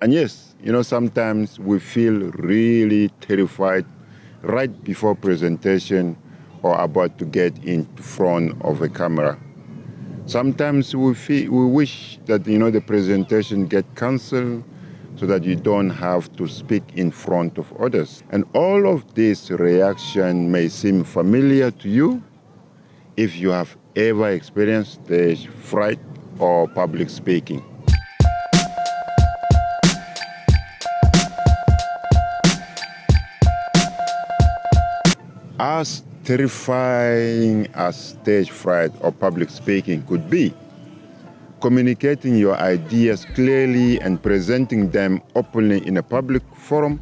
And yes, you know, sometimes we feel really terrified right before presentation or about to get in front of a camera. Sometimes we feel, we wish that you know the presentation get cancelled so that you don't have to speak in front of others. And all of this reaction may seem familiar to you if you have ever experienced stage fright or public speaking. As terrifying as stage fright or public speaking could be, communicating your ideas clearly and presenting them openly in a public forum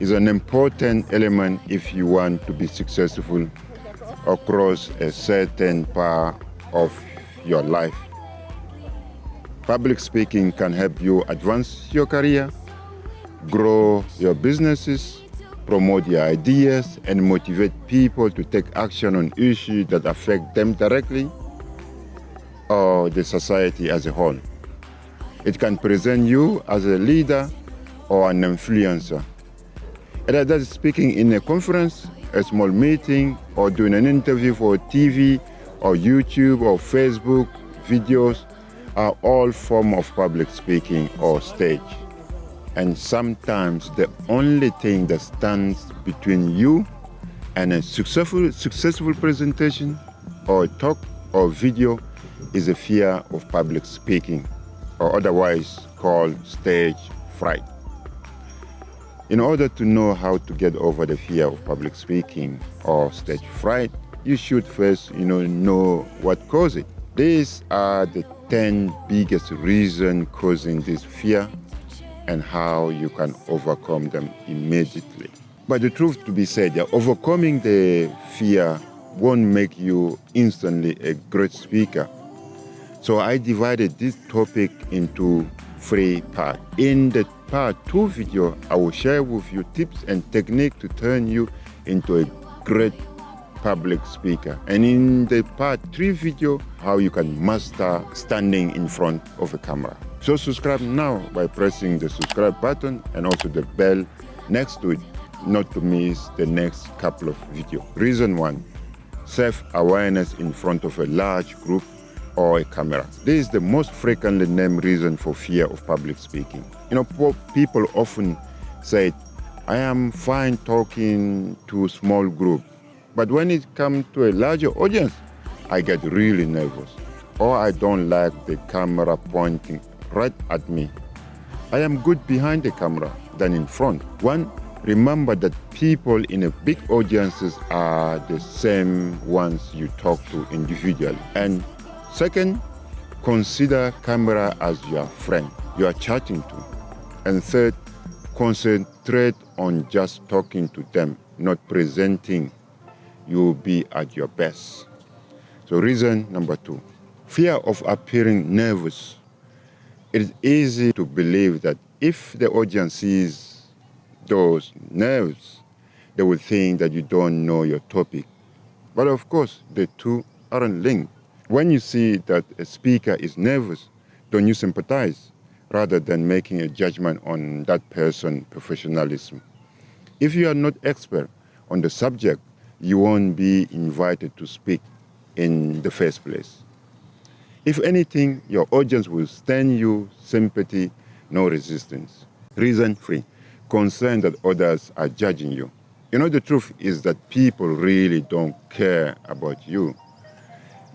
is an important element if you want to be successful across a certain part of your life. Public speaking can help you advance your career, grow your businesses, promote your ideas, and motivate people to take action on issues that affect them directly or the society as a whole. It can present you as a leader or an influencer. Either that is speaking in a conference, a small meeting, or doing an interview for TV or YouTube or Facebook videos are all form of public speaking or stage. And sometimes the only thing that stands between you and a successful, successful presentation or talk or video is a fear of public speaking, or otherwise called stage fright. In order to know how to get over the fear of public speaking or stage fright, you should first you know, know what causes it. These are the 10 biggest reasons causing this fear and how you can overcome them immediately. But the truth to be said, overcoming the fear won't make you instantly a great speaker so I divided this topic into three parts. In the part two video, I will share with you tips and techniques to turn you into a great public speaker. And in the part three video, how you can master standing in front of a camera. So subscribe now by pressing the subscribe button and also the bell next to it, not to miss the next couple of videos. Reason one, self-awareness in front of a large group or a camera. This is the most frequently named reason for fear of public speaking. You know, people often say, I am fine talking to a small group, but when it comes to a larger audience, I get really nervous, or I don't like the camera pointing right at me. I am good behind the camera than in front. One, remember that people in a big audiences are the same ones you talk to individually. And Second, consider camera as your friend you are chatting to. And third, concentrate on just talking to them, not presenting. You will be at your best. So reason number two, fear of appearing nervous. It is easy to believe that if the audience sees those nerves, they will think that you don't know your topic. But of course, the two aren't linked. When you see that a speaker is nervous, don't you sympathize rather than making a judgment on that person's professionalism? If you are not expert on the subject, you won't be invited to speak in the first place. If anything, your audience will stand you sympathy, no resistance. Reason free, concern that others are judging you. You know, the truth is that people really don't care about you.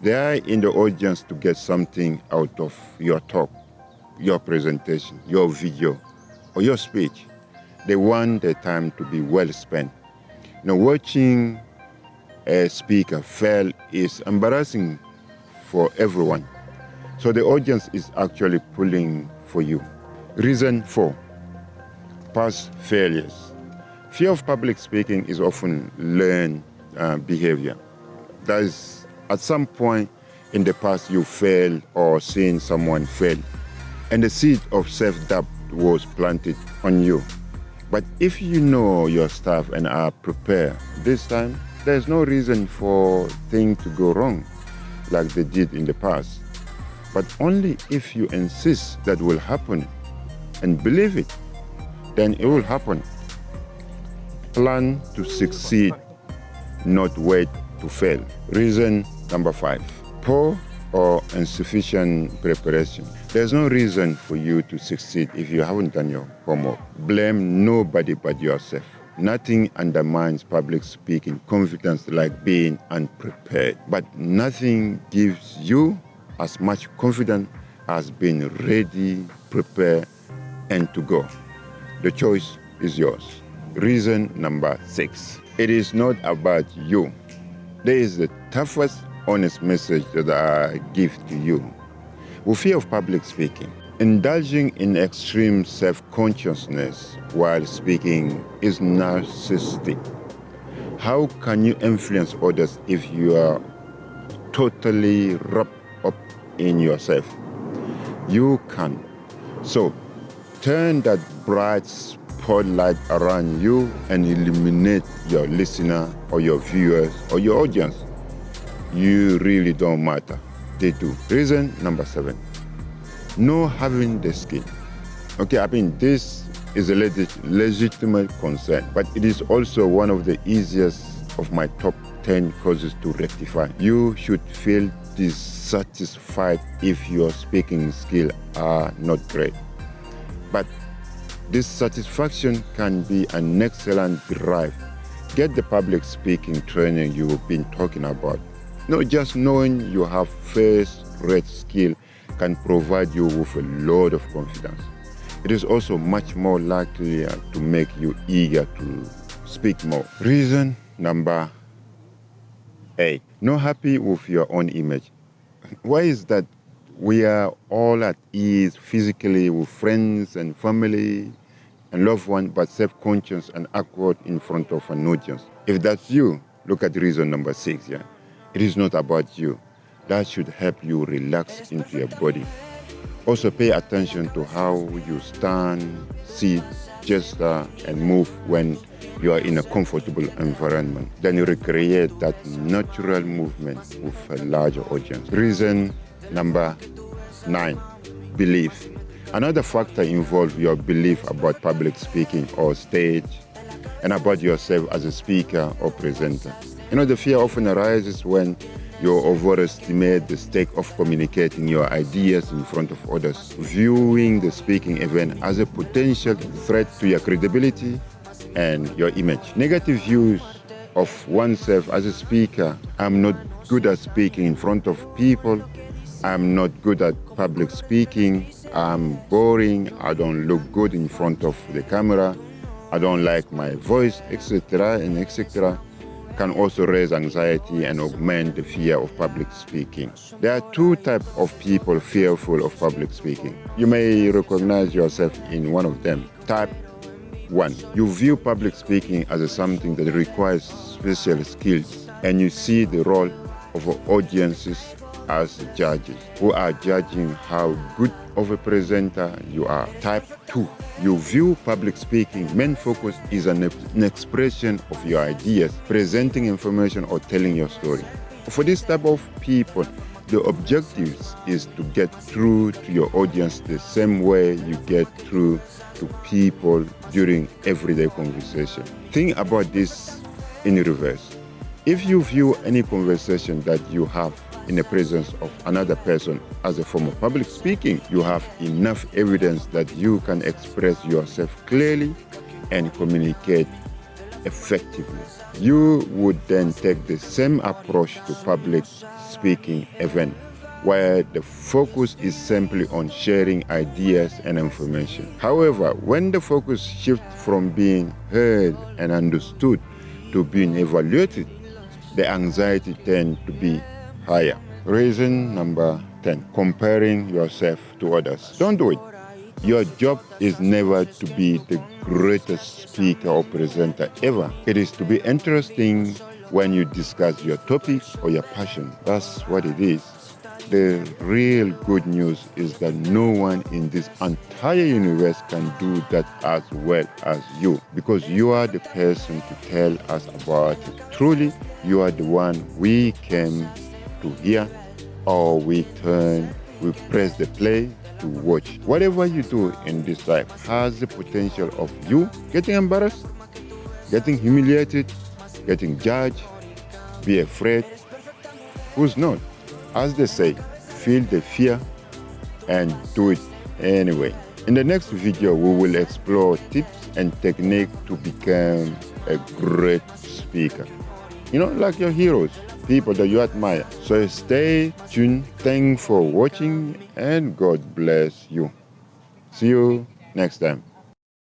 They are in the audience to get something out of your talk, your presentation, your video, or your speech. They want their time to be well spent. You know, watching a speaker fail is embarrassing for everyone. So the audience is actually pulling for you. Reason four, past failures. Fear of public speaking is often learned uh, behavior. That is at some point in the past you failed or seen someone fail, and the seed of self-doubt was planted on you. But if you know your stuff and are prepared, this time there's no reason for things to go wrong like they did in the past. But only if you insist that will happen and believe it, then it will happen. Plan to succeed, not wait to fail. Reason number five poor or insufficient preparation. There's no reason for you to succeed if you haven't done your homework. Blame nobody but yourself. Nothing undermines public speaking confidence like being unprepared. But nothing gives you as much confidence as being ready, prepared, and to go. The choice is yours. Reason number six. It is not about you. There is the toughest, honest message that I give to you. We fear of public speaking. Indulging in extreme self-consciousness while speaking is narcissistic. How can you influence others if you are totally wrapped up in yourself? You can. So turn that bright spotlight around you and illuminate your listener or your viewers or your audience. You really don't matter. They do. Reason number seven no having the skill. Okay, I mean, this is a legit, legitimate concern, but it is also one of the easiest of my top 10 causes to rectify. You should feel dissatisfied if your speaking skill are not great. But dissatisfaction can be an excellent drive. Get the public speaking training you've been talking about. Not just knowing you have first-rate skill can provide you with a lot of confidence. It is also much more likely uh, to make you eager to speak more. Reason number eight, not happy with your own image. Why is that we are all at ease physically with friends and family and loved ones, but self-conscious and awkward in front of an audience? If that's you, look at reason number six, yeah? It is not about you that should help you relax into your body. Also pay attention to how you stand, sit, gesture, uh, and move when you are in a comfortable environment. Then you recreate that natural movement with a larger audience. Reason number nine, belief. Another factor involves your belief about public speaking or stage and about yourself as a speaker or presenter. You know, the fear often arises when you overestimate the stake of communicating your ideas in front of others, viewing the speaking event as a potential threat to your credibility and your image. Negative views of oneself as a speaker, I'm not good at speaking in front of people, I'm not good at public speaking, I'm boring, I don't look good in front of the camera, I don't like my voice, etc. and etc can also raise anxiety and augment the fear of public speaking. There are two types of people fearful of public speaking. You may recognize yourself in one of them. Type 1. You view public speaking as something that requires special skills and you see the role of audiences as judges who are judging how good of a presenter you are. Type 2. You view public speaking. Main focus is an, an expression of your ideas, presenting information or telling your story. For this type of people, the objective is to get through to your audience the same way you get through to people during everyday conversation. Think about this in reverse. If you view any conversation that you have in the presence of another person as a form of public speaking, you have enough evidence that you can express yourself clearly and communicate effectively. You would then take the same approach to public speaking event where the focus is simply on sharing ideas and information. However, when the focus shifts from being heard and understood to being evaluated, the anxiety tends to be higher. Reason number 10 comparing yourself to others. Don't do it. Your job is never to be the greatest speaker or presenter ever. It is to be interesting when you discuss your topic or your passion. That's what it is. The real good news is that no one in this entire universe can do that as well as you because you are the person to tell us about it. Truly, you are the one we came to hear or we turn, we press the play to watch. Whatever you do in this life has the potential of you getting embarrassed, getting humiliated, getting judged, be afraid. Who's not? As they say, feel the fear and do it anyway. In the next video, we will explore tips and technique to become a great speaker. You know, like your heroes, people that you admire. So stay tuned. Thanks for watching and God bless you. See you next time.